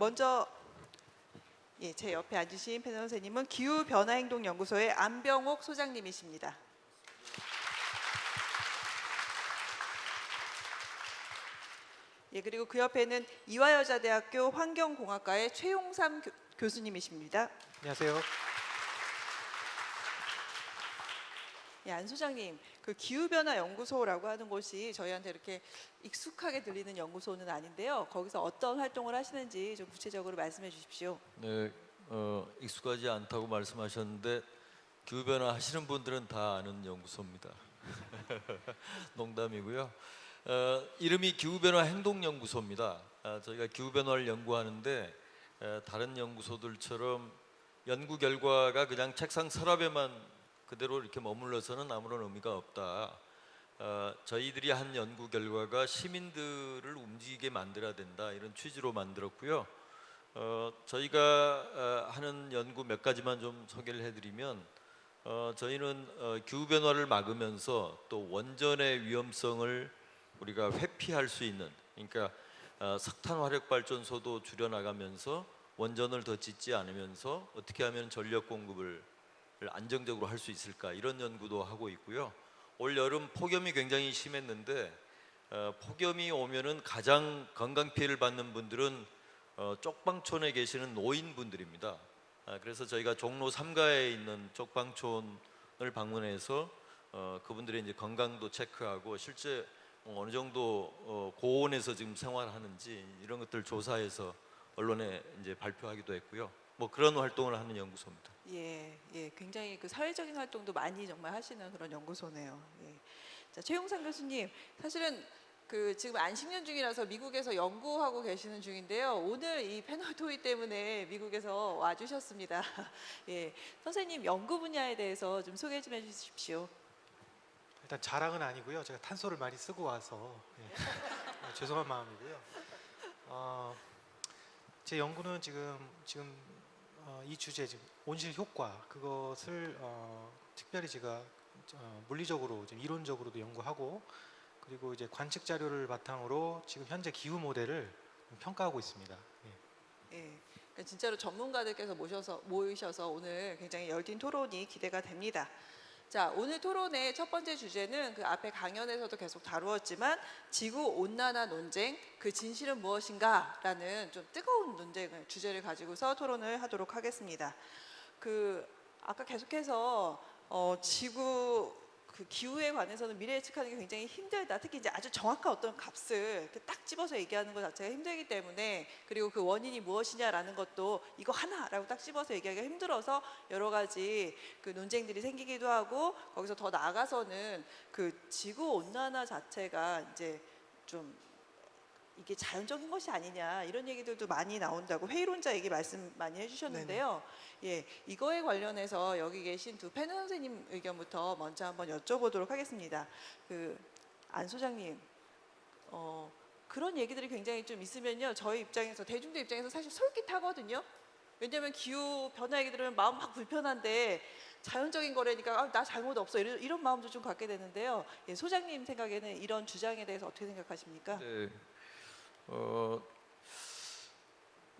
먼저 예, 제 옆에 앉으신 패널 선생님은 기후변화행동연구소의 안병옥 소장님이십니다. 예, 그리고 그 옆에는 이화여자대학교 환경공학과의 최용삼 교, 교수님이십니다. 안녕하세요. 예, 안 소장님, 그 기후변화 연구소라고 하는 곳이 저희한테 이렇게 익숙하게 들리는 연구소는 아닌데요. 거기서 어떤 활동을 하시는지 좀 구체적으로 말씀해 주십시오. 네, 어, 익숙하지 않다고 말씀하셨는데 기후 변화 하시는 분들은 다 아는 연구소입니다. 농담이고요. 어, 이름이 기후 변화 행동 연구소입니다. 아, 저희가 기후 변화를 연구하는데 에, 다른 연구소들처럼 연구 결과가 그냥 책상 서랍에만 그대로 이렇게 머물러서는 아무런 의미가 없다. 어, 저희들이 한 연구 결과가 시민들을 움직이게 만들어야 된다 이런 취지로 만들었고요. 어, 저희가 어, 하는 연구 몇 가지만 좀 소개를 해드리면 어, 저희는 어, 기후 변화를 막으면서 또 원전의 위험성을 우리가 회피할 수 있는 그러니까 어, 석탄 화력 발전소도 줄여나가면서 원전을 더 짓지 않으면서 어떻게 하면 전력 공급을 안정적으로 할 수 있을까 이런 연구도 하고 있고요. 올 여름 폭염이 굉장히 심했는데 어, 폭염이 오면은 가장 건강 피해를 받는 분들은 어, 쪽방촌에 계시는 노인분들입니다. 아, 그래서 저희가 종로 3가에 있는 쪽방촌을 방문해서 어, 그분들의 이제 건강도 체크하고 실제 뭐 어느 정도 어, 고온에서 지금 생활하는지 이런 것들 조사해서 언론에 이제 발표하기도 했고요. 뭐 그런 활동을 하는 연구소입니다. 예, 예, 굉장히 그 사회적인 활동도 많이 정말 하시는 그런 연구소네요. 예. 자, 최용상 교수님, 사실은 그 지금 안식년 중이라서 미국에서 연구하고 계시는 중인데요. 오늘 이 패널 토의 때문에 미국에서 와주셨습니다. 예, 선생님 연구 분야에 대해서 좀 소개 좀 해주십시오. 일단 자랑은 아니고요. 제가 탄소를 많이 쓰고 와서 예. 어, 죄송한 마음이고요. 어, 제 연구는 지금 지금 어, 이 주제 지금 온실 효과 그것을 어, 특별히 제가 어, 물리적으로 좀 이론적으로도 연구하고 그리고 이제 관측 자료를 바탕으로 지금 현재 기후 모델을 평가하고 있습니다. 예. 예, 그러니까 진짜로 전문가들께서 모셔서 모이셔서 오늘 굉장히 열띤 토론이 기대가 됩니다. 자, 오늘 토론의 첫 번째 주제는 그 앞에 강연에서도 계속 다루었지만 지구 온난화 논쟁 그 진실은 무엇인가라는 좀 뜨거운 논쟁을 주제를 가지고서 토론을 하도록 하겠습니다. 그 아까 계속해서 어, 지구 그 기후에 관해서는 미래 예측하는 게 굉장히 힘들다. 특히 이제 아주 정확한 어떤 값을 딱 집어서 얘기하는 것 자체가 힘들기 때문에 그리고 그 원인이 무엇이냐라는 것도 이거 하나라고 딱 집어서 얘기하기가 힘들어서 여러 가지 그 논쟁들이 생기기도 하고 거기서 더 나아가서는 그 지구 온난화 자체가 이제 좀 이게 자연적인 것이 아니냐 이런 얘기들도 많이 나온다고 회의론자 얘기 말씀 많이 해주셨는데요. 예, 이거에 관련해서 여기 계신 두 패널 선생님 의견부터 먼저 한번 여쭤보도록 하겠습니다. 그 안 소장님, 어, 그런 얘기들이 굉장히 좀 있으면요, 저희 입장에서 대중들 입장에서 사실 솔깃하거든요. 왜냐하면 기후 변화 얘기 들으면 마음 막 불편한데 자연적인 거라니까 아, 나 잘못 없어 이런, 이런 마음도 좀 갖게 되는데요. 예, 소장님 생각에는 이런 주장에 대해서 어떻게 생각하십니까? 네. 어,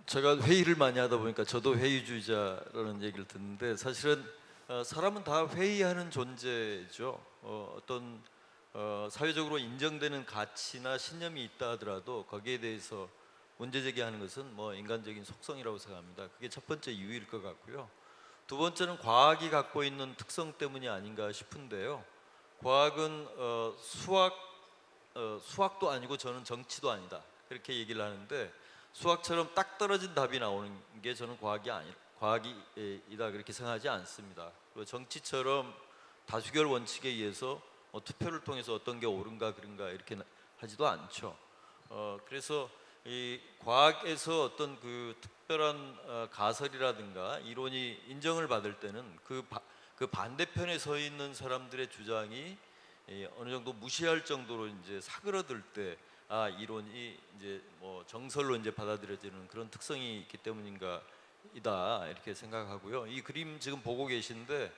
제가 회의를 많이 하다 보니까 저도 회의주의자라는 얘기를 듣는데 사실은 어, 사람은 다 회의하는 존재죠. 어, 어떤 어, 사회적으로 인정되는 가치나 신념이 있다 하더라도 거기에 대해서 문제 제기하는 것은 뭐 인간적인 속성이라고 생각합니다. 그게 첫 번째 이유일 것 같고요. 두 번째는 과학이 갖고 있는 특성 때문이 아닌가 싶은데요. 과학은 어, 수학 어, 수학도 아니고 저는 정치도 아니다. 그렇게 얘기를 하는데 수학처럼 딱 떨어진 답이 나오는 게 저는 과학이 아니 과학이다 그렇게 생각하지 않습니다. 그리고 정치처럼 다수결 원칙에 의해서 어, 투표를 통해서 어떤 게 옳은가 그른가 이렇게 나- 하지도 않죠. 어, 그래서 이 과학에서 어떤 그 특별한 어, 가설이라든가 이론이 인정을 받을 때는 그, 바, 그 반대편에 서 있는 사람들의 주장이 이 어느 정도 무시할 정도로 이제 사그러들 때 아 이론이 이제 뭐 정설로 이제 받아들여지는 그런 특성이 있기 때문인가 이다 이렇게 생각하고요. 이 그림 지금 보고 계신데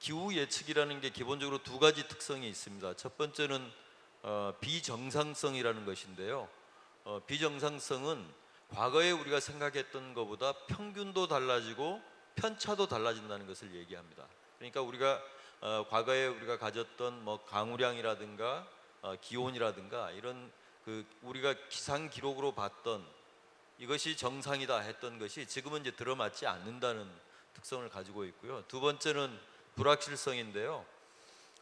기후 예측이라는 게 기본적으로 두 가지 특성이 있습니다. 첫 번째는 어, 비정상성이라는 것인데요. 어, 비정상성은 과거에 우리가 생각했던 것보다 평균도 달라지고 편차도 달라진다는 것을 얘기합니다. 그러니까 우리가 어, 과거에 우리가 가졌던 뭐 강우량이라든가 어, 기온이라든가 이런 그 우리가 기상 기록으로 봤던 이것이 정상이다 했던 것이 지금은 이제 들어맞지 않는다는 특성을 가지고 있고요. 두 번째는 불확실성인데요.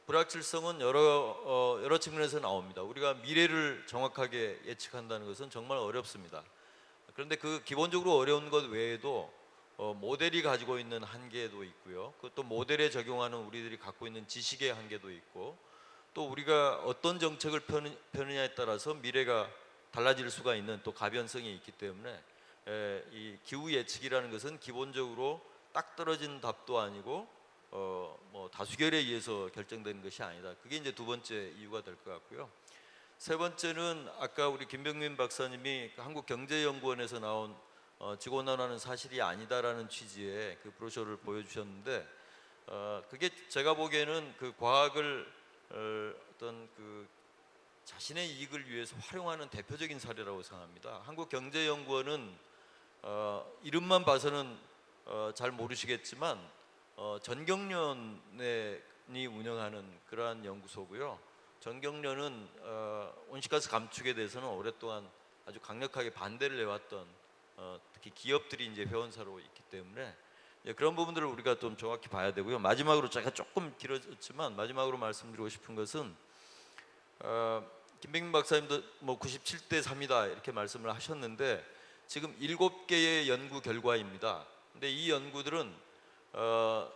불확실성은 여러 어, 여러 측면에서 나옵니다. 우리가 미래를 정확하게 예측한다는 것은 정말 어렵습니다. 그런데 그 기본적으로 어려운 것 외에도 어, 모델이 가지고 있는 한계도 있고요. 그것도 모델에 적용하는 우리들이 갖고 있는 지식의 한계도 있고 또 우리가 어떤 정책을 펴느, 펴느냐에 따라서 미래가 달라질 수가 있는 또 가변성이 있기 때문에 에, 이 기후 예측이라는 것은 기본적으로 딱 떨어진 답도 아니고 어, 뭐 다수결에 의해서 결정되는 것이 아니다. 그게 이제 두 번째 이유가 될 것 같고요. 세 번째는 아까 우리 김병민 박사님이 그 한국경제연구원에서 나온 어, 지구온난화는 사실이 아니다라는 취지의 그 브로셔를 보여주셨는데 어, 그게 제가 보기에는 그 과학을 어, 어떤 그 자신의 이익을 위해서 활용하는 대표적인 사례라고 생각합니다. 한국경제연구원은 어, 이름만 봐서는 어, 잘 모르시겠지만 어, 전경련이 운영하는 그러한 연구소고요. 전경련은 어, 온실가스 감축에 대해서는 오랫동안 아주 강력하게 반대를 해왔던 어, 특히 기업들이 이제 회원사로 있기 때문에 예, 그런 부분들을 우리가 좀 정확히 봐야 되고요. 마지막으로 제가 조금 길어졌지만 마지막으로 말씀드리고 싶은 것은 어, 김백민 박사님도 뭐 97대 3이다 이렇게 말씀을 하셨는데 지금 일곱 개의 연구 결과입니다. 근데 이 연구들은 어,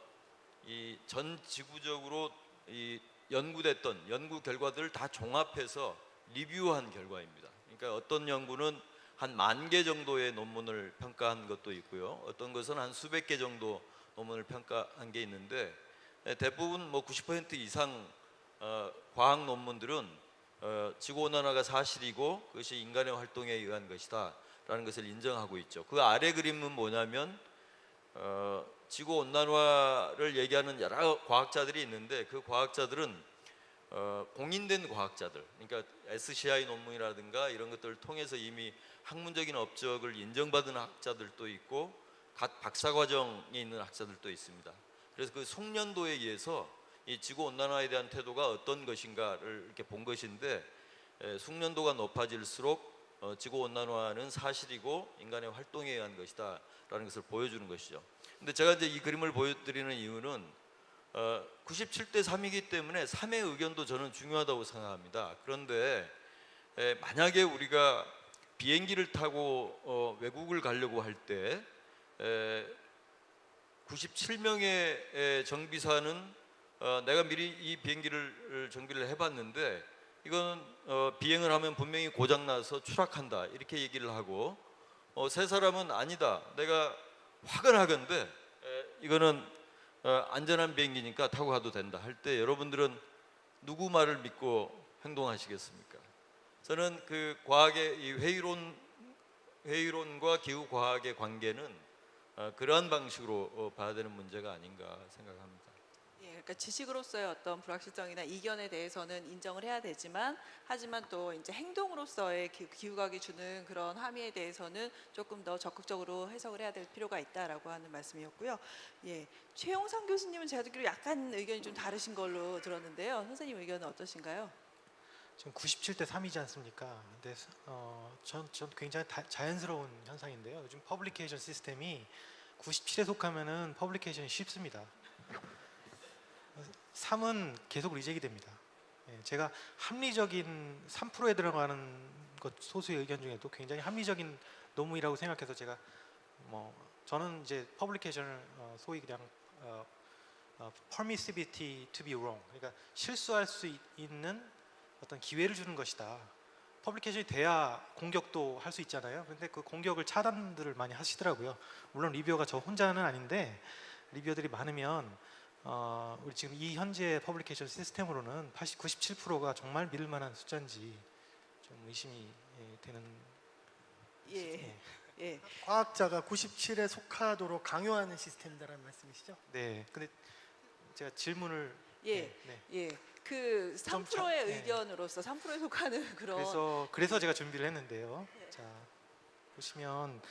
이 전 지구적으로 이 연구됐던 연구 결과들을 다 종합해서 리뷰한 결과입니다. 그러니까 어떤 연구는 한 만 개 정도의 논문을 평가한 것도 있고요. 어떤 것은 한 수백 개 정도 논문을 평가한 게 있는데 예, 대부분 뭐 90% 이상 어, 과학 논문들은 어, 지구 온난화가 사실이고 그것이 인간의 활동에 의한 것이다 라는 것을 인정하고 있죠. 그 아래 그림은 뭐냐면 어, 지구 온난화를 얘기하는 여러 과학자들이 있는데 그 과학자들은 어, 공인된 과학자들, 그러니까 SCI 논문이라든가 이런 것들을 통해서 이미 학문적인 업적을 인정받은 학자들도 있고 각 박사 과정에 있는 학자들도 있습니다. 그래서 그 숙련도에 의해서 이 지구 온난화에 대한 태도가 어떤 것인가를 이렇게 본 것인데 에, 숙련도가 높아질수록 어, 지구 온난화는 사실이고 인간의 활동에 의한 것이다 라는 것을 보여주는 것이죠. 근데 제가 이제 이 그림을 보여드리는 이유는 어, 97대 3이기 때문에 3의 의견도 저는 중요하다고 생각합니다. 그런데 에, 만약에 우리가 비행기를 타고 어, 외국을 가려고 할 때 97명의 정비사는 어, 내가 미리 이 비행기를 정비를 해봤는데 이건 어, 비행을 하면 분명히 고장 나서 추락한다 이렇게 얘기를 하고 어, 세 사람은 아니다 내가 화끈하건데 에, 이거는 어, 안전한 비행기니까 타고 가도 된다 할 때 여러분들은 누구 말을 믿고 행동하시겠습니까? 저는 그 과학의 이 회의론 회의론과 기후 과학의 관계는 어, 그러한 방식으로 어, 봐야 되는 문제가 아닌가 생각합니다. 예, 그러니까 지식으로서의 어떤 불확실성이나 이견에 대해서는 인정을 해야 되지만 하지만 또 이제 행동으로서의 기- 기후각이 주는 그런 함의에 대해서는 조금 더 적극적으로 해석을 해야 될 필요가 있다라고 하는 말씀이었고요. 예, 최용상 교수님은 제가 듣기로 약간 의견이 좀 다르신 걸로 들었는데요. 선생님 의견은 어떠신가요? 지금 97대 3이지 않습니까? 근데 어, 전, 전 굉장히 다- 자연스러운 현상인데요. 요즘 publication 시스템이 97에 속하면은 publication이 쉽습니다. 3은 계속 reject이 됩니다. 예, 제가 합리적인 3%에 들어가는 것 소수의 의견 중에도 굉장히 합리적인 논문이라고 생각해서 제가 뭐 저는 이제 publication을 어, 소위 그냥 어, 어, permissivity to be wrong 그러니까 실수할 수 있- 있는 어떤 기회를 주는 것이다. publication이 돼야 공격도 할 수 있잖아요. 근데 그 공격을 차단들을 많이 하시더라고요. 물론 reviewer가 저 혼자는 아닌데 reviewer들이 많으면 어, 우리 지금 이 현재 publication 시스템으로는 80, 97%가 정말 믿을 만한 숫자인지 좀 의심이 예, 되는 예, 예. 예, 과학자가 97에 속하도록 강요하는 시스템이다라는 말씀이시죠? 네. 근데 제가 질문을 예, 네, 네. 예. 그좀 3%의 자- 예. 의견으로서 3%에 속하는 그런 그래서 그래서 제가 준비를 했는데요. 네. 자 보시면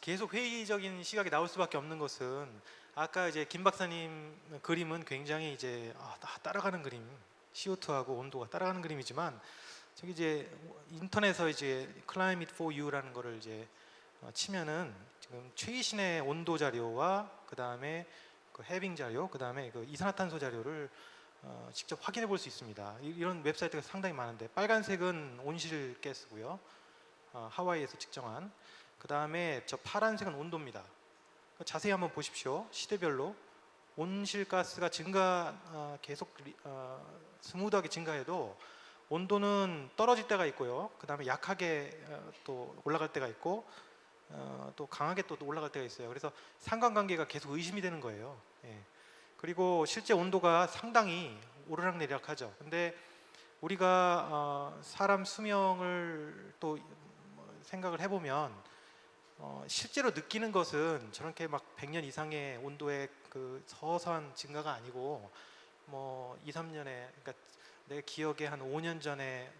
계속 회의적인 시각이 나올 수밖에 없는 것은 아까 이제 김 박사님 그림은 굉장히 이제 아, 따- 따라가는 그림 CO2하고 온도가 따라가는 그림이지만 저기 이제 인터넷에 이제 Climate for You라는 거를 이제 어, 치면은 지금 최신의 온도 자료와 그 다음에 그 해빙 자료, 그 다음에 그 이산화탄소 자료를 어, 직접 확인해 볼 수 있습니다. 이- 이런 웹사이트가 상당히 많은데 빨간색은 온실 가스고요. 어, 하와이에서 측정한. 그 다음에 저 파란색은 온도입니다. 그 자세히 한번 보십시오. 시대별로 온실가스가 증가 어, 계속 리- 어, smooth하게 증가해도 온도는 떨어질 때가 있고요. 그 다음에 약하게 어, 또 올라갈 때가 있고 어, 또 강하게 또 올라갈 때가 있어요. 그래서 상관관계가 계속 의심이 되는 거예요. 예. 그리고 실제 온도가 상당히 오르락내리락하죠. 근데 우리가 어, 사람 수명을 또뭐 생각을 해보면 어, 실제로 느끼는 것은 저렇게 막 100년 이상의 온도의 그 서서한 증가가 아니고 뭐 2, 3년에 그러니까 내 기억에 한 5년 전에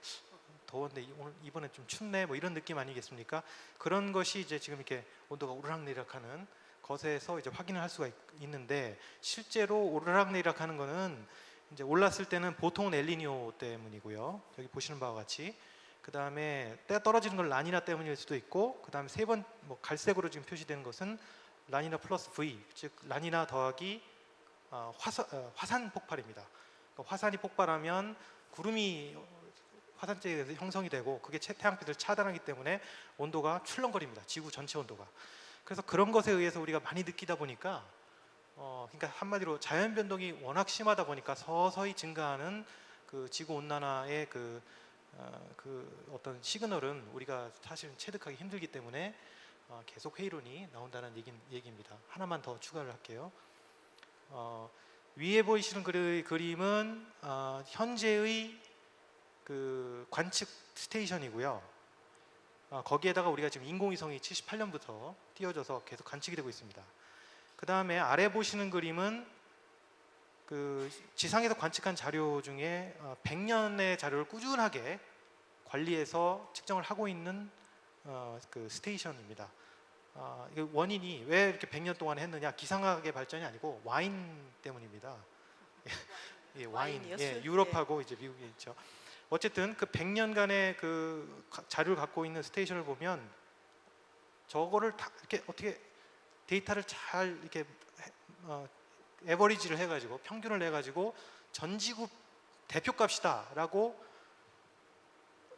더웠는데 이- 오늘 이번에 좀 춥네 뭐 이런 느낌 아니겠습니까? 그런 것이 이제 지금 이렇게 온도가 오르락내리락하는 것에서 이제 확인을 할 수가 있, 있는데 실제로 오르락내리락하는 거는 이제 올랐을 때는 보통은 엘니뇨 때문이고요. 여기 보시는 바와 같이 그 다음에 때 떨어지는 건 라니나 때문일 수도 있고 그 다음에 세 번 뭐 갈색으로 지금 표시되는 것은 라니나 플러스 V 즉 라니나 더하기 어, 화산, 어, 화산 폭발입니다. 그러니까 화산이 폭발하면 구름이 화산재에 의해서 형성이 되고 그게 채- 태양빛을 차단하기 때문에 온도가 출렁거립니다. 지구 전체 온도가. 그래서 그런 것에 의해서 우리가 많이 느끼다 보니까 어, 그러니까 한마디로 자연 변동이 워낙 심하다 보니까 서서히 증가하는 그 지구 온난화의 그, 어, 그 어떤 시그널은 우리가 사실은 체득하기 힘들기 때문에 어, 계속 회의론이 나온다는 얘기, 얘기입니다. 하나만 더 추가를 할게요. 어, 위에 보이시는 그리, 그림은 어, 현재의 그 관측 스테이션이고요. 어, 거기에다가 우리가 지금 인공위성이 78년부터 띄워져서 계속 관측이 되고 있습니다. 그 다음에 아래 보시는 그림은 그 지상에서 관측한 자료 중에 어, 100년의 자료를 꾸준하게 관리해서 측정을 하고 있는 어, 그 스테이션입니다. 어, 원인이 왜 이렇게 100년 동안 했느냐? 기상학의 발전이 아니고 와인 때문입니다. 예, 와인. 예, 술? 유럽하고 이제 미국에 있죠. 어쨌든 그 100년간의 그 가- 자료를 갖고 있는 스테이션을 보면 저거를 다 이렇게 어떻게 데이터를 잘 이렇게 해- 어, 에버리지를 해가지고 평균을 해가지고 전 지구 대표값이다라고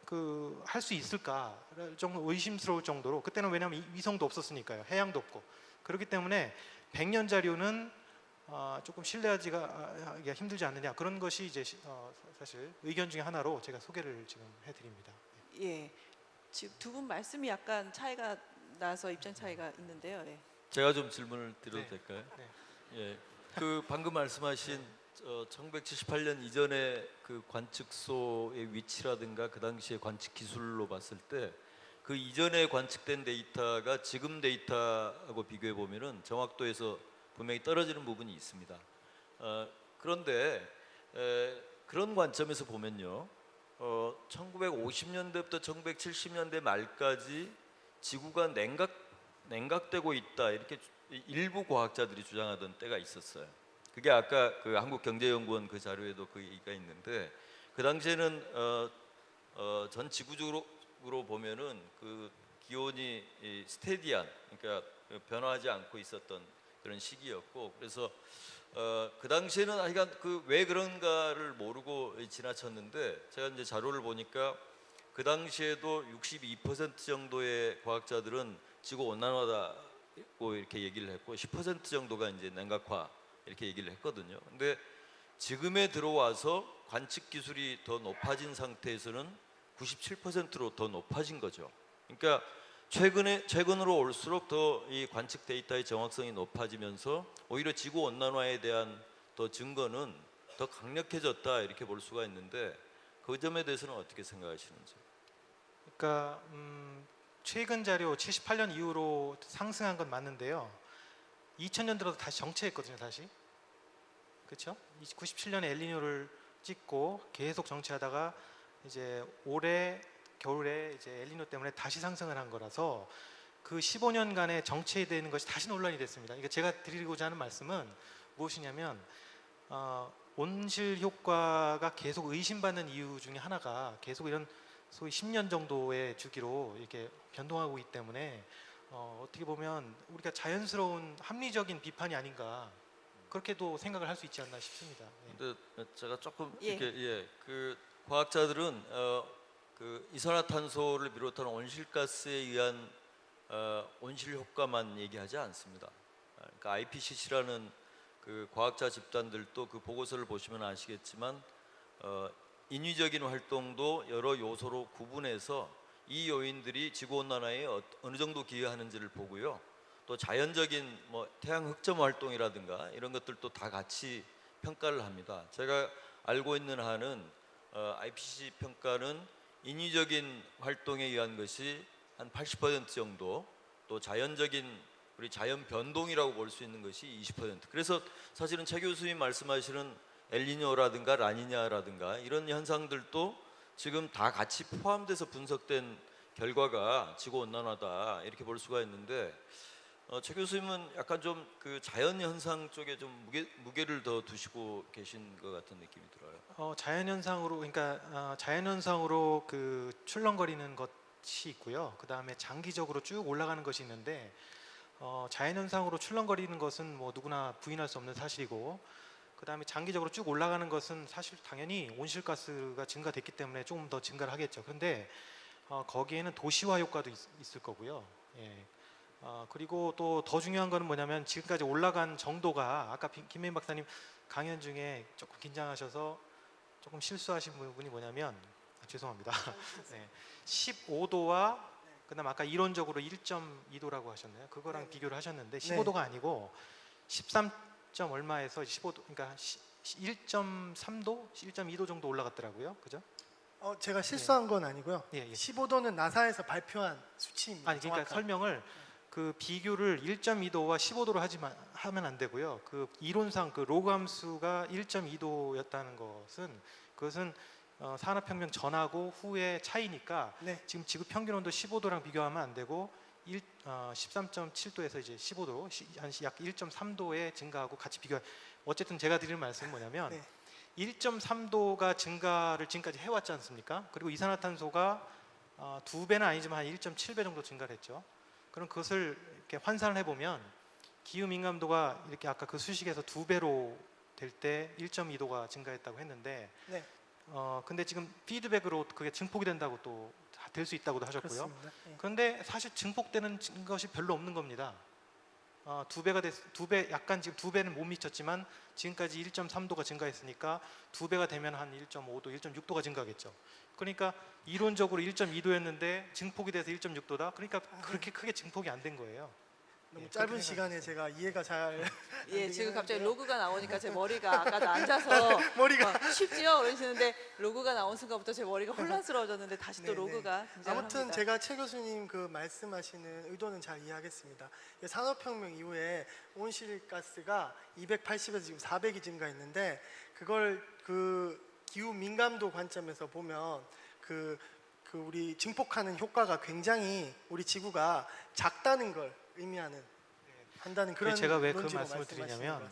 그 할 수 있을까 정도 의심스러울 정도로 그때는 왜냐하면 이- 위성도 없었으니까요 해양도 없고 그렇기 때문에 100년 자료는 어, 조금 신뢰하기가 하기가 힘들지 않느냐 그런 것이 이제 시- 어, 사실 의견 중에 하나로 제가 소개를 지금 해드립니다. 예. 지금 두 분 말씀이 약간 차이가 나서 입장 차이가 있는데요. 예. 제가 좀 질문을 드려도 네. 될까요? 네. 예. 그 방금 말씀하신 어, 1978년 이전의 그 관측소의 위치라든가 그 당시의 관측 기술로 봤을 때 그 이전에 관측된 데이터가 지금 데이터하고 비교해 보면은 정확도에서 분명히 떨어지는 부분이 있습니다. 어, 그런데 에, 그런 관점에서 보면요, 어, 1950년대부터 1970년대 말까지 지구가 냉각 냉각되고 있다 이렇게 주- 일부 과학자들이 주장하던 때가 있었어요. 그게 아까 그 한국경제연구원 그 자료에도 그 얘기가 있는데 그 당시에는 어, 어, 전 지구적으로 보면은 그 기온이 이 스테디한 그러니까 변화하지 않고 있었던 그런 시기였고 그래서 어, 그 당시에는 하여간 그 왜 그런가를 모르고 지나쳤는데 제가 이제 자료를 보니까 그 당시에도 62% 정도의 과학자들은 지구 온난화다 고 이렇게 얘기를 했고 10% 정도가 이제 냉각화 이렇게 얘기를 했거든요. 근데 지금에 들어와서 관측 기술이 더 높아진 상태에서는 97%로 더 높아진 거죠. 그러니까 최근에 최근으로 올수록 더 이 관측 데이터의 정확성이 높아지면서 오히려 지구 온난화에 대한 더 증거는 더 강력해졌다 이렇게 볼 수가 있는데 그 점에 대해서는 어떻게 생각하시는지? 그러니까 음, 최근 자료 78년 이후로 상승한 건 맞는데요. 2000년 들어서 다시 정체했거든요, 다시. 그렇죠? 97년에 엘니뇨를 찍고 계속 정체하다가 이제 올해 겨울에 이제 엘니뇨 때문에 다시 상승을 한 거라서 그 15년간의 정체되는 것이 다시 논란이 됐습니다. 이게 제가 드리고자 하는 말씀은 무엇이냐면 어, 온실 효과가 계속 의심받는 이유 중에 하나가 계속 이런 소위 10년 정도의 주기로 이렇게 변동하고 있기 때문에 어, 어떻게 보면 우리가 자연스러운 합리적인 비판이 아닌가 그렇게도 생각을 할 수 있지 않나 싶습니다. 예. 근데 제가 조금 예. 이렇게 예, 그 과학자들은 어, 그 이산화탄소를 비롯한 온실가스에 의한 어, 온실 효과만 얘기하지 않습니다. 아, 그러니까 IPCC라는 그 과학자 집단들도 그 보고서를 보시면 아시겠지만 어, 인위적인 활동도 여러 요소로 구분해서 이 요인들이 지구 온난화에 어, 어느 정도 기여하는지를 보고요. 또 자연적인 뭐 태양 흑점 활동이라든가 이런 것들도 다 같이 평가를 합니다. 제가 알고 있는 한은 어, IPCC 평가는 인위적인 활동에 의한 것이 한 80% 정도, 또 자연적인 우리 자연 변동이라고 볼 수 있는 것이 20%. 그래서 사실은 최 교수님 말씀하시는 엘니뇨라든가 라니냐라든가 이런 현상들도 지금 다 같이 포함돼서 분석된 결과가 지구 온난화다 이렇게 볼 수가 있는데 어, 최 교수님은 약간 좀 그 자연 현상 쪽에 좀 무게 무게를 더 두시고 계신 것 같은 느낌이 들어요. 어, 자연 현상으로 그러니까 어, 자연 현상으로 그 출렁거리는 것이 있고요. 그 다음에 장기적으로 쭉 올라가는 것이 있는데 어, 자연 현상으로 출렁거리는 것은 뭐 누구나 부인할 수 없는 사실이고 그 다음에 장기적으로 쭉 올라가는 것은 사실 당연히 온실가스가 증가됐기 때문에 조금 더 증가를 하겠죠. 그런데 어, 거기에는 도시화 효과도 있, 있을 거고요. 예. 어, 그리고 또 더 중요한 거는 뭐냐면 지금까지 올라간 정도가 아까 빈- 김민 박사님 강연 중에 조금 긴장하셔서 조금 실수하신 부분이 뭐냐면 아, 죄송합니다. 네. 15도와 그다음 아까 이론적으로 1.2도라고 하셨나요? 그거랑 네. 비교를 하셨는데 네. 15도가 아니고 13. 점 얼마에서 15도 그러니까 1.3도, 1.2도 정도 올라갔더라고요. 그죠? 어, 제가 실수한 건 아니고요. 예, 예. 15도는 나사에서 발표한 수치입니다. 아니 그러니까 정확한. 설명을 그 비교를 1.2도와 15도로 하지만 하면 안 되고요. 그 이론상 그 로그 함수가 1.2도였다는 것은 그것은 어, 산업혁명 전하고 후의 차이니까 네. 지금 지구 평균 온도 15도랑 비교하면 안 되고 1, 어, 13.7도에서 이제 15도 한약 1.3도의 증가하고 같이 비교. 어쨌든 제가 드리는 말씀은 뭐냐면 네. 1.3도가 증가를 지금까지 해왔지 않습니까? 그리고 이산화탄소가 어, 두 배는 아니지만 한 1.7배 정도 증가를 했죠. 그럼 그것을 이렇게 환산을 해보면 기후 민감도가 이렇게 아까 그 수식에서 두 배로 될 때 1.2도가 증가했다고 했는데 네. 어 근데 지금 피드백으로 그게 증폭이 된다고 또 될 수 있다고도 하셨고요. 예. 그런데 사실 증폭되는 것이 별로 없는 겁니다. 어, 두 배가 됐, 두배 약간 지금 두 배는 못 미쳤지만 지금까지 1.3도가 증가했으니까 두 배가 되면 한 1.5도, 1.6도가 증가하겠죠. 그러니까 이론적으로 1.2도였는데 증폭이 돼서 1.6도다. 그러니까 그렇게 크게 증폭이 안 된 거예요. 너무 예, 짧은 시간에 제가 이해가 잘 예, 지금 갑자기. 로그가 나오니까 제 머리가 아까도 앉아서 머리가 어, 쉽지요? 그러시는데 로그가 나온 순간부터 제 머리가 혼란스러워졌는데 다시 또 네, 네. 로그가 아무튼 합니다. 제가 최 교수님 그 말씀하시는 의도는 잘 이해하겠습니다. 이 산업혁명 이후에 온실가스가 280에서 지금 400이 증가했는데 그걸 그 기후 민감도 관점에서 보면 그, 그 우리 증폭하는 효과가 굉장히 우리 지구가 작다는 걸 의미하는 한다는 그런 제가 왜그 논지로 말씀을 드리냐면.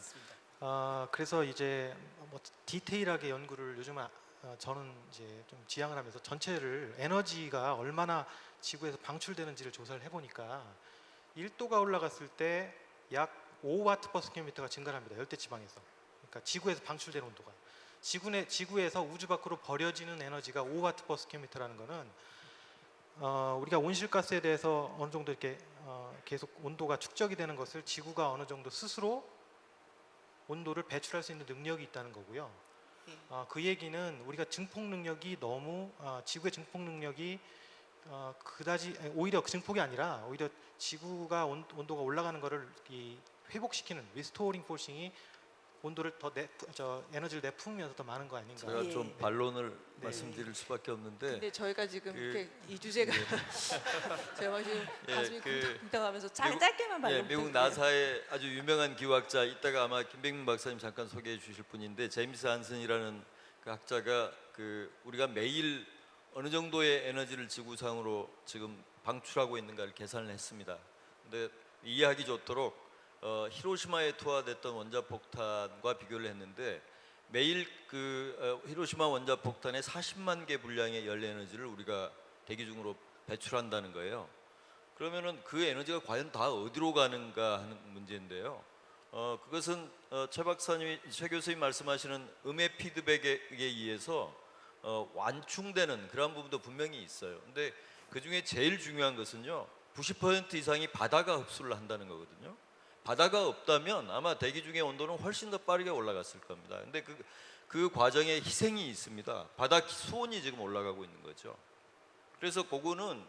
어, 그래서 이제 뭐 디테일하게 연구를 요즘 은 어, 저는 이제 좀 지향을 하면서 전체를 에너지가 얼마나 지구에서 방출되는지를 조사를 해보니까 1도가 올라갔을 때 약 5 watt per square meter가 증가를 합니다. 열대 지방에서. 그러니까 지구에서 방출되는 온도가. 지구 내, 지구에서 우주 밖으로 버려지는 에너지가 5 watt per square meter라는 거는 어, 우리가 온실가스에 대해서 어느 정도 이렇게 어, 계속 온도가 축적이 되는 것을 지구가 어느 정도 스스로 온도를 배출할 수 있는 능력이 있다는 거고요. 예. 어, 그 얘기는 우리가 증폭 능력이 너무 어, 지구의 증폭 능력이 어, 그다지 오히려 그 증폭이 아니라 오히려 지구가 온, 온도가 올라가는 것을 이 회복시키는 restoring forcing이 온도를 더 내, 저 에너지를 내뿜으면서 더 많은 거 아닌가. 제가 예. 좀 반론을 네. 말씀드릴 수밖에 없는데 근데 저희가 지금 그- 이렇게 이 주제가 제가 지금 예, 가슴이 그 미국- 짧게만 말로 예, 미국 나사의 아주 유명한 기후학자 이따가 아마 김백민 박사님 잠깐 소개해 주실 분인데 제임스 한슨이라는 그 학자가 그 우리가 매일 어느 정도의 에너지를 지구상으로 지금 방출하고 있는가를 계산을 했습니다. 근데 이해하기 좋도록 어, 히로시마에 투하됐던 원자폭탄과 비교를 했는데 매일 그 어, 히로시마 원자폭탄의 40만 개 분량의 열 에너지를 우리가 대기 중으로 배출한다는 거예요. 그러면은 그 에너지가 과연 다 어디로 가는가 하는 문제인데요. 어, 그것은 어, 최 박사님이 최 교수님 말씀하시는 음의 피드백에 의해서 어, 완충되는 그런 부분도 분명히 있어요. 근데 그 중에 제일 중요한 것은요, 90% 이상이 바다가 흡수를 한다는 거거든요. 바다가 없다면 아마 대기 중의 온도는 훨씬 더 빠르게 올라갔을 겁니다. 근데 그, 그 과정에 희생이 있습니다. 바다 수온이 지금 올라가고 있는 거죠. 그래서 그거는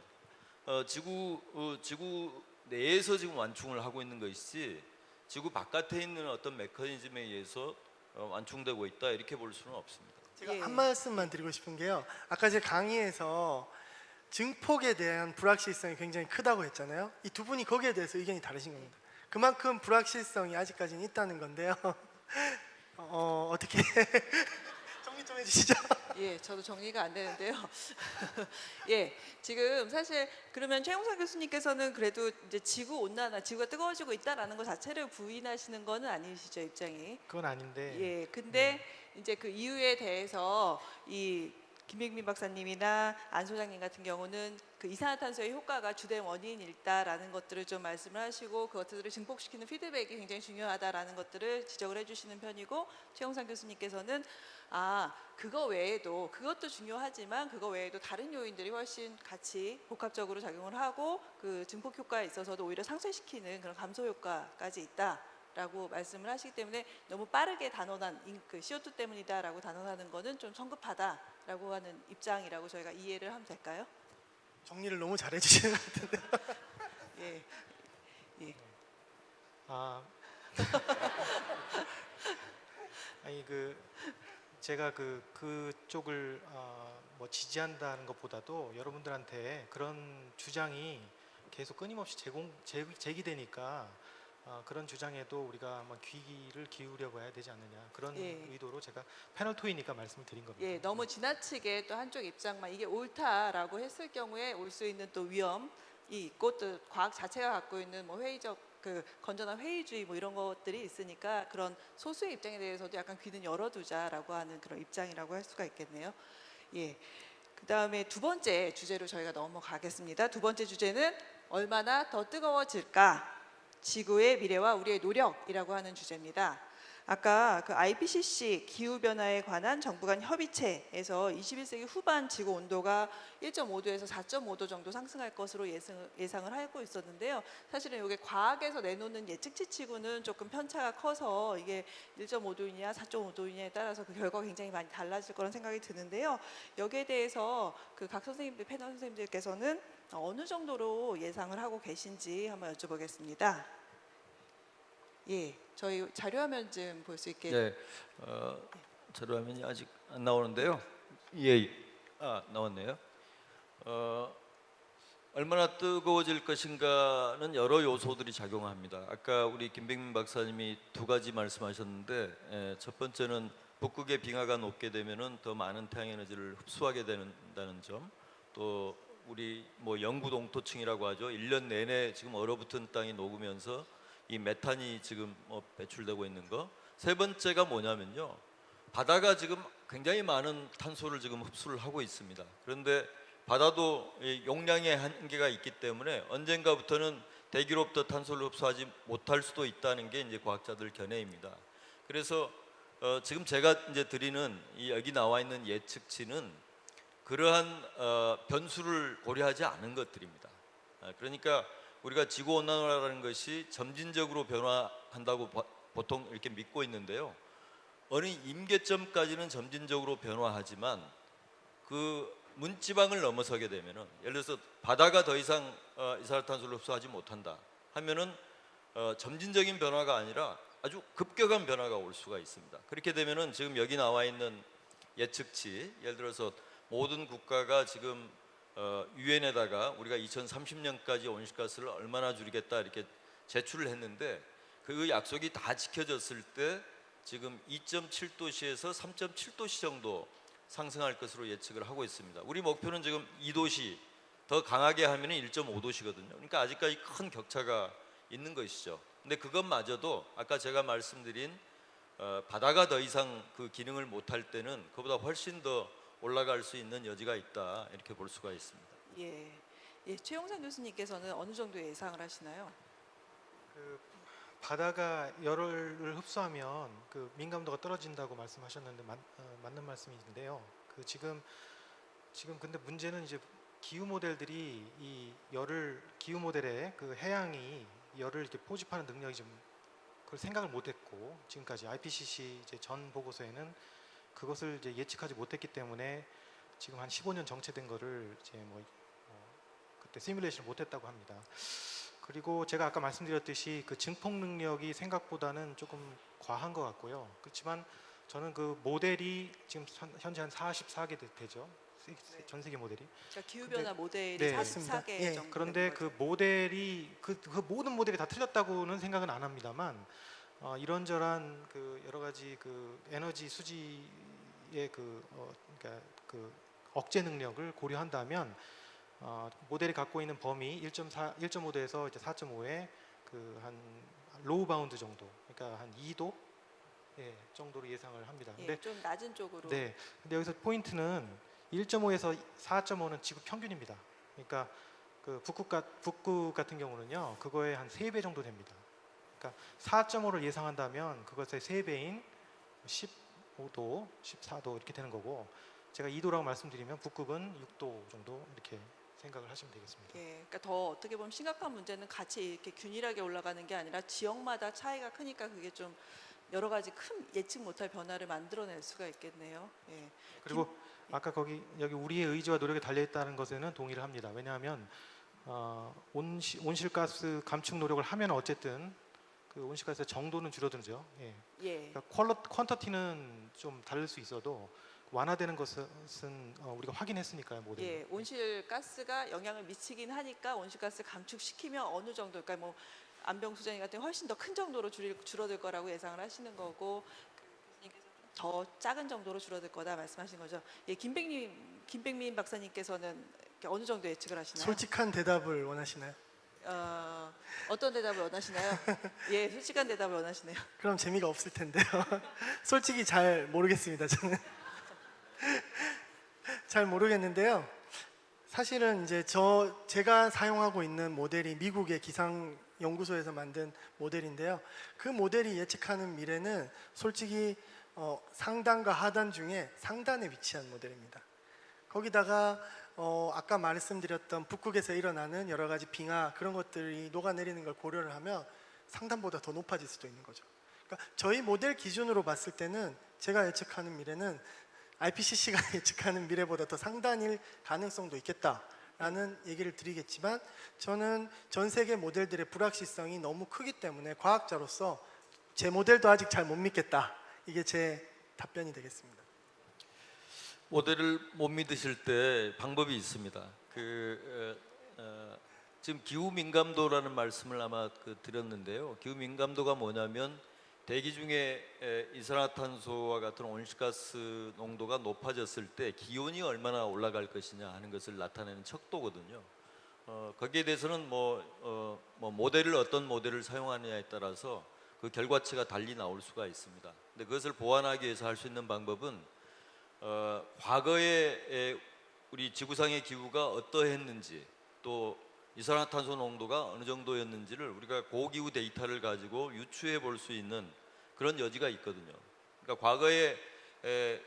어, 지구 어, 지구 내에서 지금 완충을 하고 있는 것이지 지구 바깥에 있는 어떤 메커니즘에 의해서 어, 완충되고 있다 이렇게 볼 수는 없습니다. 제가 예. 한 말씀만 드리고 싶은 게요. 아까 제 강의에서 증폭에 대한 불확실성이 굉장히 크다고 했잖아요. 이 두 분이 거기에 대해서 의견이 다르신 겁니다. 그만큼 불확실성이 아직까지는 있다는 건데요. 어, 어떻게 정리 좀 해주시죠. 예, 저도 정리가 안 되는데요. 예, 지금 사실 그러면 최용선 교수님께서는 그래도 이제 지구 온난화, 지구가 뜨거워지고 있다라는 것 자체를 부인하시는 거는 아니시죠 입장이? 그건 아닌데 예, 근데 이제 그 이유에 대해서 이 김백민 박사님이나 안 소장님 같은 경우는 그 이산화탄소의 효과가 주된 원인일다라는 것들을 좀 말씀을 하시고 그것들을 증폭시키는 피드백이 굉장히 중요하다라는 것들을 지적을 해주시는 편이고 최영상 교수님께서는 아 그거 외에도 그것도 중요하지만 그거 외에도 다른 요인들이 훨씬 같이 복합적으로 작용을 하고 그 증폭 효과에 있어서도 오히려 상쇄시키는 그런 감소 효과까지 있다. 라고 말씀을 하시기 때문에 너무 빠르게 단언한 인- 그 CO2 때문이다 라고 단언하는 거는 좀 성급하다 라고 하는 입장이라고 저희가 이해를 하면 될까요? 정리를 너무 잘 해 주시는 것 같은데. 예. 예. 아 아니 그 제가 그 그쪽을 어, 뭐 지지한다는 것보다도 여러분들한테 그런 주장이 계속 끊임없이 제공 제, 제기되니까 어, 그런 주장에도 우리가 한번 귀를 기울여 봐야 되지 않느냐 그런 예. 의도로 제가 패널 토이니까 말씀을 드린 겁니다. 예, 너무 지나치게 또 한쪽 입장만 이게 옳다라고 했을 경우에 올 수 있는 또 위험이 있고 또 과학 자체가 갖고 있는 뭐 회의적 그 건전한 회의주의 뭐 이런 것들이 있으니까 그런 소수의 입장에 대해서도 약간 귀는 열어두자라고 하는 그런 입장이라고 할 수가 있겠네요. 예. 그 다음에 두 번째 주제로 저희가 넘어가겠습니다. 두 번째 주제는 얼마나 더 뜨거워질까? 지구의 미래와 우리의 노력이라고 하는 주제입니다. 아까 그 IPCC 기후 변화에 관한 정부 간 협의체에서 21세기 후반 지구 온도가 1.5도에서 4.5도 정도 상승할 것으로 예상, 예상을 하고 있었는데요. 사실은 이게 과학에서 내놓는 예측치치고는 조금 편차가 커서 이게 1.5도이냐 4.5도이냐에 따라서 그 결과가 굉장히 많이 달라질 거란 생각이 드는데요. 여기에 대해서 그 각 선생님들 패널 선생님들께서는 어느 정도로 예상을 하고 계신지 한번 여쭤보겠습니다. 예, 저희 자료화면 좀 볼 수 있게 네, 어, 자료화면이 아직 안 나오는데요. 예, 아 나왔네요. 어, 얼마나 뜨거워질 것인가는 여러 요소들이 작용합니다. 아까 우리 김백민 박사님이 두 가지 말씀하셨는데 에, 첫 번째는 북극의 빙하가 녹게 되면은 더 많은 태양 에너지를 흡수하게 된다는 점, 또 우리 뭐 영구 동토층이라고 하죠. 1년 내내 지금 얼어붙은 땅이 녹으면서 이 메탄이 지금 뭐 배출되고 있는 거. 세 번째가 뭐냐면요. 바다가 지금 굉장히 많은 탄소를 지금 흡수를 하고 있습니다. 그런데 바다도 이 용량의 한계가 있기 때문에 언젠가부터는 대기로부터 탄소를 흡수하지 못할 수도 있다는 게 이제 과학자들 견해입니다. 그래서 어, 지금 제가 이제 드리는 이 여기 나와 있는 예측치는 그러한 어, 변수를 고려하지 않은 것들입니다. 아, 그러니까 우리가 지구 온난화라는 것이 점진적으로 변화한다고 보- 보통 이렇게 믿고 있는데요. 어느 임계점까지는 점진적으로 변화하지만 그 문지방을 넘어서게 되면은 예를 들어서 바다가 더 이상 어, 이산화탄소를 흡수하지 못한다 하면은 어, 점진적인 변화가 아니라 아주 급격한 변화가 올 수가 있습니다. 그렇게 되면은 지금 여기 나와 있는 예측치 예를 들어서 모든 국가가 지금 어, 유엔에다가 우리가 2030년까지 온실가스를 얼마나 줄이겠다 이렇게 제출을 했는데 그 약속이 다 지켜졌을 때 지금 2.7도시에서 3.7도시 정도 상승할 것으로 예측을 하고 있습니다. 우리 목표는 지금 2도시 더 강하게 하면 1.5도시거든요. 그러니까 아직까지 큰 격차가 있는 것이죠. 근데 그것마저도 아까 제가 말씀드린 어, 바다가 더 이상 그 기능을 못할 때는 그보다 훨씬 더 올라갈 수 있는 여지가 있다 이렇게 볼 수가 있습니다. 예. 예, 최용상 교수님께서는 어느 정도 예상을 하시나요? 그 바다가 열을 흡수하면 그 민감도가 떨어진다고 말씀하셨는데 맞, 어, 맞는 말씀인데요. 그 지금 지금 근데 문제는 이제 기후 모델들이 이 열을 기후 모델의 그 해양이 열을 이렇게 포집하는 능력이 좀 그걸 생각을 못했고 지금까지 IPCC 이제 전 보고서에는 그것을 이제 예측하지 못했기 때문에 지금 한 15년 정체된 거를 이제 뭐 어, 그때 시뮬레이션을 못했다고 합니다. 그리고 제가 아까 말씀드렸듯이 그 증폭 능력이 생각보다는 조금 과한 것 같고요. 그렇지만 저는 그 모델이 지금 현- 현재 한 44개 되죠. 세- 세- 전 세계 모델이. 그러니까 기후 변화 모델이 네. 44개 예, 정도 그런데 그. 모델이 그, 그 모든 모델이 다 틀렸다고는 생각은 안 합니다만 어, 이런저런 그 여러 가지 그 에너지 수지의 그 어, 그러니까 그 억제 능력을 고려한다면 어, 모델이 갖고 있는 범위 1.4 1.5도에서 이제 4.5의 그 한 low bound 정도, 그러니까 한 2도 예, 정도로 예상을 합니다. 근데 예, 좀 낮은 쪽으로 네. 근데 여기서 포인트는 1.5에서 4.5는 지구 평균입니다. 그러니까 그 북극, 가, 북극 같은 경우는요, 그거의 한 3배 정도 됩니다. 그러니까 4.5를 예상한다면 그것의 3배인 15도, 14도 이렇게 되는 거고, 제가 2도라고 말씀드리면 북극은 6도 정도 이렇게 생각을 하시면 되겠습니다. 예, 그러니까 더 어떻게 보면 심각한 문제는 같이 이렇게 균일하게 올라가는 게 아니라 지역마다 차이가 크니까 그게 좀 여러 가지 큰 예측 못할 변화를 만들어낼 수가 있겠네요. 예. 그리고 아까 거기 여기 우리의 의지와 노력이 달려 있다는 것에는 동의를 합니다. 왜냐하면 어, 온시, 온실가스 감축 노력을 하면 어쨌든 그 온실가스 정도는 줄어들죠. 예. 예. 그러니까 퀄러, 퀀터티는 좀 다를 수 있어도 완화되는 것은 어, 우리가 확인했으니까요, 모델. 예, 온실가스가 영향을 미치긴 하니까 온실가스 감축시키면 어느 정도, 그러니까 뭐 안병 수장님 같은 훨씬 더 큰 정도로 줄, 줄어들 거라고 예상을 하시는 거고 더 작은 정도로 줄어들 거다 말씀하신 거죠. 예, 김백님, 김백민 박사님께서는 어느 정도 예측을 하시나요? 솔직한 대답을 원하시나요? 어, 어떤 대답을 원하시나요? 예, 솔직한 대답을 원하시네요. 그럼 재미가 없을 텐데요. 솔직히 잘 모르겠습니다. 저는 잘 모르겠는데요. 사실은 이제 저 제가 사용하고 있는 모델이 미국의 기상 연구소에서 만든 모델인데요. 그 모델이 예측하는 미래는 솔직히 어, 상단과 하단 중에 상단에 위치한 모델입니다. 거기다가 어, 아까 말씀드렸던 북극에서 일어나는 여러 가지 빙하 그런 것들이 녹아내리는 걸 고려를 하면 상단보다 더 높아질 수도 있는 거죠. 그러니까 저희 모델 기준으로 봤을 때는 제가 예측하는 미래는 IPCC가 예측하는 미래보다 더 상단일 가능성도 있겠다라는 얘기를 드리겠지만 저는 전 세계 모델들의 불확실성이 너무 크기 때문에 과학자로서 제 모델도 아직 잘 못 믿겠다. 이게 제 답변이 되겠습니다. 모델을 못 믿으실 때 방법이 있습니다. 그 어, 어, 지금 기후 민감도라는 말씀을 아마 그 드렸는데요. 기후 민감도가 뭐냐면 대기 중에 에, 이산화탄소와 같은 온실가스 농도가 높아졌을 때 기온이 얼마나 올라갈 것이냐 하는 것을 나타내는 척도거든요. 어, 거기에 대해서는 뭐, 어, 뭐 모델을 어떤 모델을 사용하느냐에 따라서 그 결과치가 달리 나올 수가 있습니다. 근데 그것을 보완하기 위해서 할 수 있는 방법은 어, 과거에 에, 우리 지구상의 기후가 어떠했는지 또 이산화탄소 농도가 어느 정도였는지를 우리가 고기후 데이터를 가지고 유추해 볼 수 있는 그런 여지가 있거든요. 그러니까 과거에 에,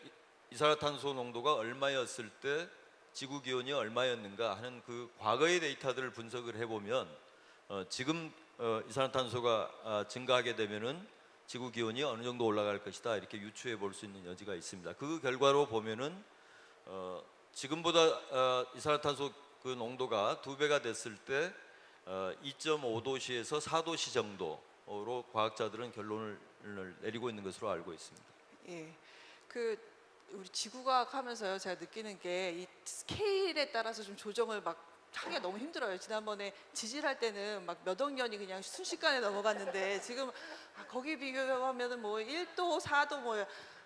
이산화탄소 농도가 얼마였을 때 지구 기온이 얼마였는가 하는 그 과거의 데이터들을 분석을 해보면 어, 지금 어, 이산화탄소가 아, 증가하게 되면은 지구 기온이 어느 정도 올라갈 것이다 이렇게 유추해 볼 수 있는 여지가 있습니다. 그 결과로 보면은 어, 지금보다 어, 이산화탄소 그 농도가 두 배가 됐을 때 어, 2.5도시에서 4도시 정도로 과학자들은 결론을 내리고 있는 것으로 알고 있습니다. 예. 그 우리 지구과학 하면서요 제가 느끼는 게 이 스케일에 따라서 좀 조정을 막 하기가 너무 힘들어요. 지난번에 지질할 때는 막 몇 억 년이 그냥 순식간에 넘어갔는데 지금 아, 거기 비교하면은 뭐 1도, 4도 뭐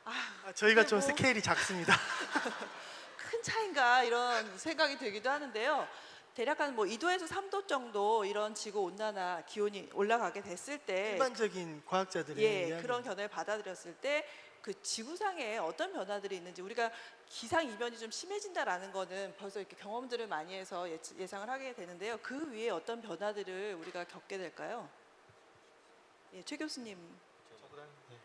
아, 아, 저희가 좀 뭐 스케일이 작습니다. 큰 차인가 이런 생각이 들기도 하는데요. 대략 한 뭐 2도에서 3도 정도 이런 지구 온난화 기온이 올라가게 됐을 때 일반적인 과학자들의 예. 그런 견해를 받아들였을 때 그 지구상에 어떤 변화들이 있는지 우리가 기상 이변이 좀 심해진다라는 거는 벌써 이렇게 경험들을 많이 해서 예, 예상을 하게 되는데요. 그 위에 어떤 변화들을 우리가 겪게 될까요? 예, 최 교수님. 네.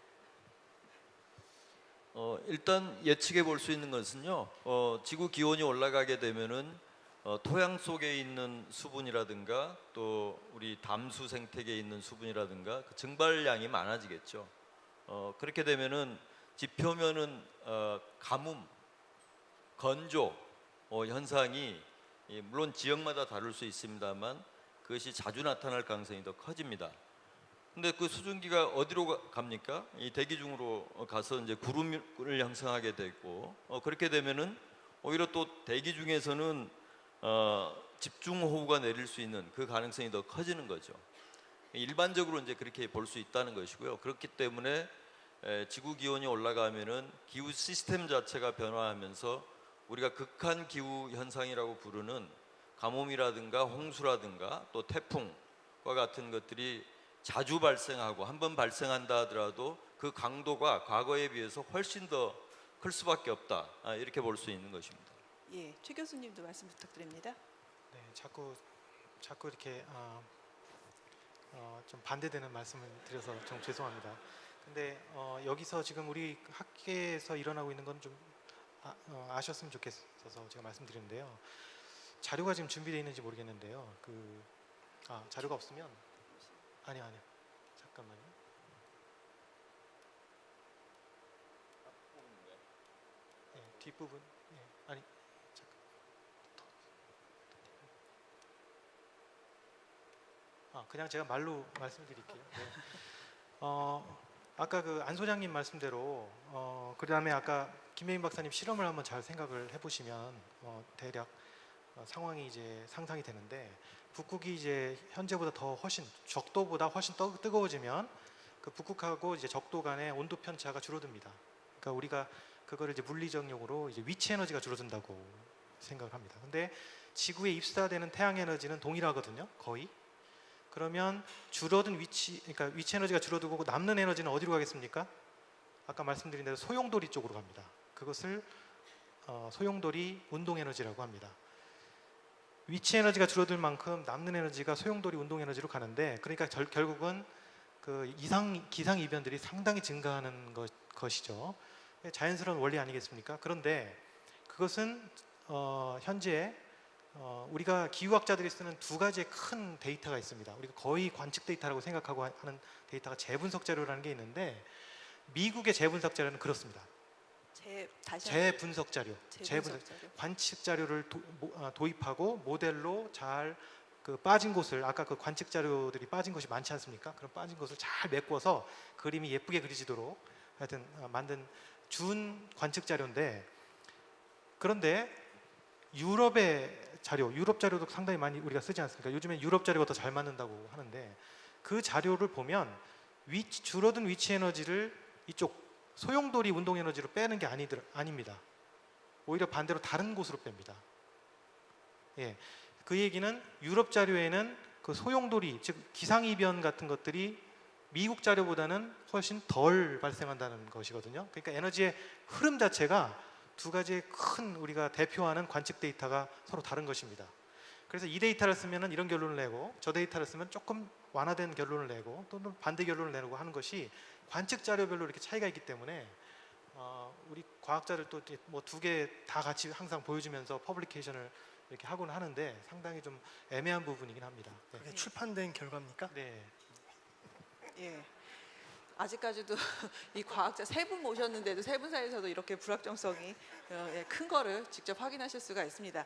어, 일단 예측해 볼 수 있는 것은요. 어, 지구 기온이 올라가게 되면은 어, 토양 속에 있는 수분이라든가 또 우리 담수 생태계에 있는 수분이라든가 그 증발량이 많아지겠죠. 어, 그렇게 되면은 지표면은 어, 가뭄, 건조 어, 현상이 이, 물론 지역마다 다를 수 있습니다만 그것이 자주 나타날 가능성이 더 커집니다. 근데 그 수증기가 어디로 가- 갑니까? 이 대기 중으로 가서 이제 구름을 형성하게 되고 어, 그렇게 되면은 오히려 또 대기 중에서는 어, 집중 호우가 내릴 수 있는 그 가능성이 더 커지는 거죠. 일반적으로 이제 그렇게 볼 수 있다는 것이고요. 그렇기 때문에 에, 지구 기온이 올라가면은 기후 시스템 자체가 변화하면서 우리가 극한 기후 현상이라고 부르는 가뭄이라든가 홍수라든가 또 태풍과 같은 것들이 자주 발생하고 한 번 발생한다 하더라도 그 강도가 과거에 비해서 훨씬 더 클 수밖에 없다 아, 이렇게 볼 수 있는 것입니다. 예, 최 교수님도 말씀 부탁드립니다. 네, 자꾸 자꾸 이렇게 어, 어, 좀 반대되는 말씀을 드려서 좀 죄송합니다. 근데 어, 여기서 지금 우리 학계에서 일어나고 있는 건좀 아, 어, 아셨으면 좋겠어서 제가 말씀드리는데요. 자료가 지금 준비되어 있는지 모르겠는데요. 그 아, 자료가 없으면 아니요, 아니요. 잠깐만요. 네, 뒷부분. 네, 아니 잠깐. 아, 그냥 제가 말로 말씀드릴게요. 네. 어, 아까 그 안 소장님 말씀대로 어, 그 다음에 아까 김혜인 박사님 실험을 한번 잘 생각을 해보시면 어, 대략 어, 상황이 이제 상상이 되는데 북극이 이제 현재보다 더 훨씬 적도보다 훨씬 떠, 뜨거워지면 그 북극하고 이제 적도 간의 온도 편차가 줄어듭니다. 그러니까 우리가 그거를 이제 물리적 용어로 이제 위치 에너지가 줄어든다고 생각을 합니다. 근데 지구에 입사되는 태양 에너지는 동일하거든요. 거의. 그러면 줄어든 위치, 그러니까 위치 에너지가 줄어들고 남는 에너지는 어디로 가겠습니까? 아까 말씀드린 대로 소용돌이 쪽으로 갑니다. 그것을 어, 소용돌이 운동 에너지라고 합니다. 위치 에너지가 줄어들 만큼 남는 에너지가 소용돌이 운동 에너지로 가는데, 그러니까 결, 결국은 그 이상 기상 이변들이 상당히 증가하는 것, 것이죠. 자연스러운 원리 아니겠습니까? 그런데 그것은 어, 현재 어, 우리가 기후학자들이 쓰는 두 가지의 큰 데이터가 있습니다. 우리가 거의 관측 데이터라고 생각하고 하- 하는 데이터가 재분석 자료라는 게 있는데 미국의 재분석 자료는 그렇습니다. 재 재분석 자료, 재분석 자료. 관측 자료를 도, 입하고 모델로 잘 그 빠진 곳을 아까 그 관측 자료들이 빠진 것이 많지 않습니까? 그런 빠진 것을 잘 메꿔서 그림이 예쁘게 그려지도록 하여튼 어, 만든 준 관측 자료인데 그런데 유럽의 자료, 유럽 자료도 상당히 많이 우리가 쓰지 않습니까? 요즘에 유럽 자료가 더 잘 맞는다고 하는데 그 자료를 보면 위치, 줄어든 위치 에너지를 이쪽 소용돌이 운동 에너지로 빼는 게 아니들 아닙니다. 오히려 반대로 다른 곳으로 뺍니다. 예, 그 얘기는 유럽 자료에는 그 소용돌이 즉 기상이변 같은 것들이 미국 자료보다는 훨씬 덜 발생한다는 것이거든요. 그러니까 에너지의 흐름 자체가 두 가지의 큰 우리가 대표하는 관측 데이터가 서로 다른 것입니다. 그래서 이 데이터를 쓰면은 이런 결론을 내고 저 데이터를 쓰면 조금 완화된 결론을 내고 또는 반대 결론을 내고 하는 것이 관측 자료별로 이렇게 차이가 있기 때문에 어, 우리 과학자들 또 뭐 두 개 다 같이 항상 보여주면서 publication을 이렇게 하곤 하는데 상당히 좀 애매한 부분이긴 합니다. 네. 출판된 결과입니까? 네. 예. 아직까지도 이 과학자 세 분 모셨는데도 세 분 사이에서도 이렇게 불확정성이 어, 예, 큰 거를 직접 확인하실 수가 있습니다.